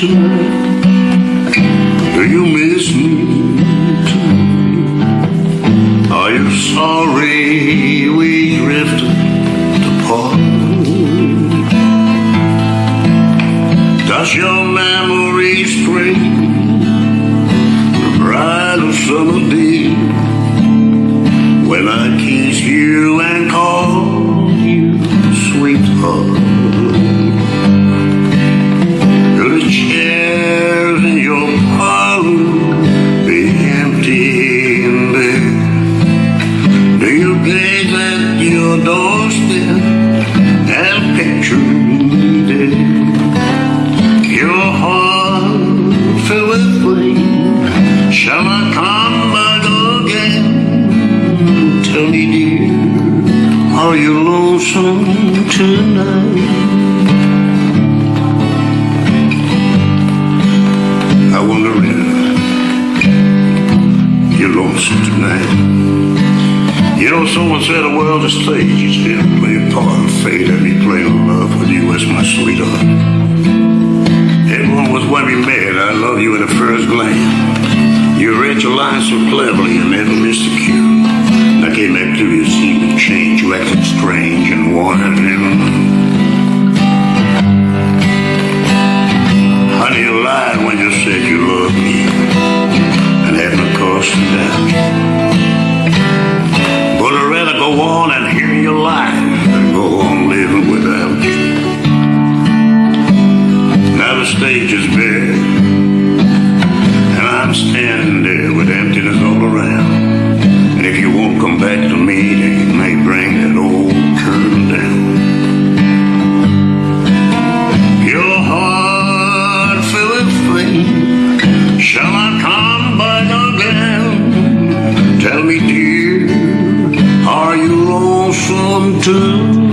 Do you miss me tonight? Are you sorry we drifted apart? Does your memory stray the bright summer day when I kiss you and call you sweetheart? Dear, are you lonesome tonight? I wonder if you're lonesome tonight. You know, someone said the world's a stage. And play a part of fate. Let me play love with you as my sweetheart. Everyone was when we met. I love you at the first glance. You read your lines so cleverly and never missed a cue. Came to you, seemed to change. You acted strange and wanted knew. Honey, you lied when you said you loved me and had no cause to doubt. But I'd rather go on and hear your lies than go on living without you. Now the stage is bare, come back to me, then you may bring that old curtain down. Your heart filled flame. Shall I come back again? Tell me, dear, are you lonesome too?